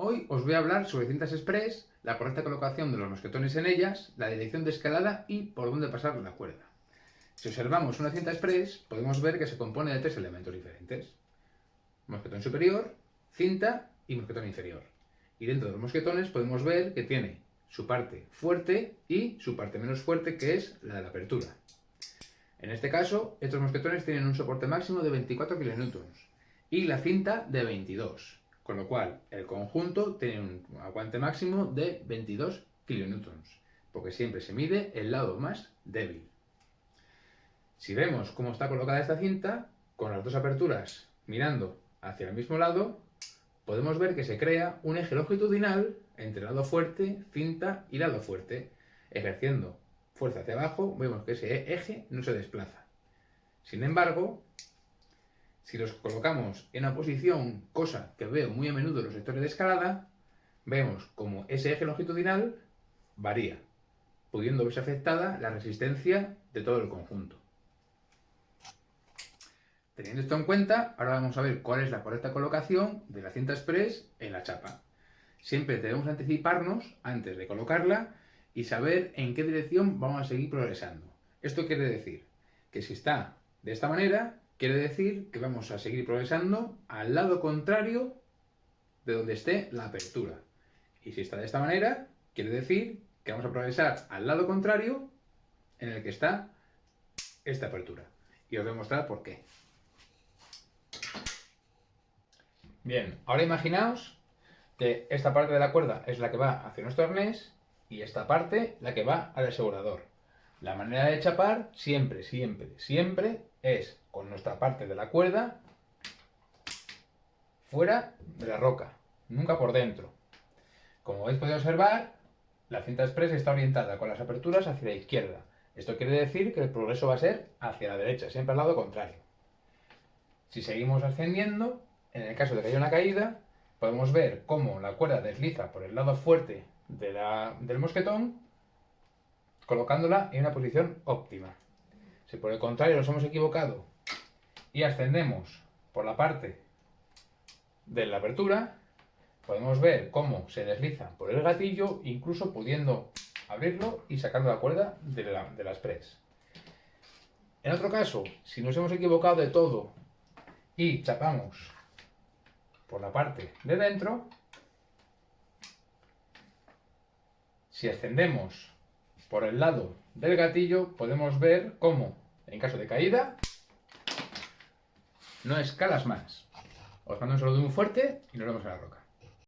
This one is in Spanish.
Hoy os voy a hablar sobre cintas express, la correcta colocación de los mosquetones en ellas, la dirección de escalada y por dónde pasar la cuerda. Si observamos una cinta express, podemos ver que se compone de tres elementos diferentes. Mosquetón superior, cinta y mosquetón inferior. Y dentro de los mosquetones podemos ver que tiene su parte fuerte y su parte menos fuerte, que es la de la apertura. En este caso, estos mosquetones tienen un soporte máximo de 24 kN y la cinta de 22, con lo cual el conjunto tiene un aguante máximo de 22 kN, porque siempre se mide el lado más débil. Si vemos cómo está colocada esta cinta, con las dos aperturas mirando hacia el mismo lado, podemos ver que se crea un eje longitudinal entre lado fuerte, cinta y lado fuerte, ejerciendo fuerza hacia abajo, vemos que ese eje no se desplaza. Sin embargo, si los colocamos en una posición, cosa que veo muy a menudo en los sectores de escalada, vemos como ese eje longitudinal varía, pudiendo verse afectada la resistencia de todo el conjunto. Teniendo esto en cuenta, ahora vamos a ver cuál es la correcta colocación de la cinta express en la chapa. Siempre debemos anticiparnos antes de colocarla y saber en qué dirección vamos a seguir progresando. Esto quiere decir que si está de esta manera, quiere decir que vamos a seguir progresando al lado contrario de donde esté la apertura. Y si está de esta manera, quiere decir que vamos a progresar al lado contrario en el que está esta apertura. Y os voy a mostrar por qué. Bien, ahora imaginaos que esta parte de la cuerda es la que va hacia nuestro arnés y esta parte la que va al asegurador. La manera de chapar siempre, siempre, siempre es con nuestra parte de la cuerda fuera de la roca, nunca por dentro. Como habéis podido observar, la cinta express está orientada con las aperturas hacia la izquierda. Esto quiere decir que el progreso va a ser hacia la derecha, siempre al lado contrario. Si seguimos ascendiendo, en el caso de que haya una caída, podemos ver cómo la cuerda desliza por el lado fuerte del mosquetón, colocándola en una posición óptima. Si por el contrario nos hemos equivocado y ascendemos por la parte de la apertura, podemos ver cómo se desliza por el gatillo, incluso pudiendo abrirlo y sacando la cuerda de la, de express. En otro caso, si nos hemos equivocado de todo y chapamos por la parte de dentro, si ascendemos por el lado del gatillo, podemos ver cómo, en caso de caída, no escalas más. Os mando un saludo muy fuerte y nos vemos en la roca.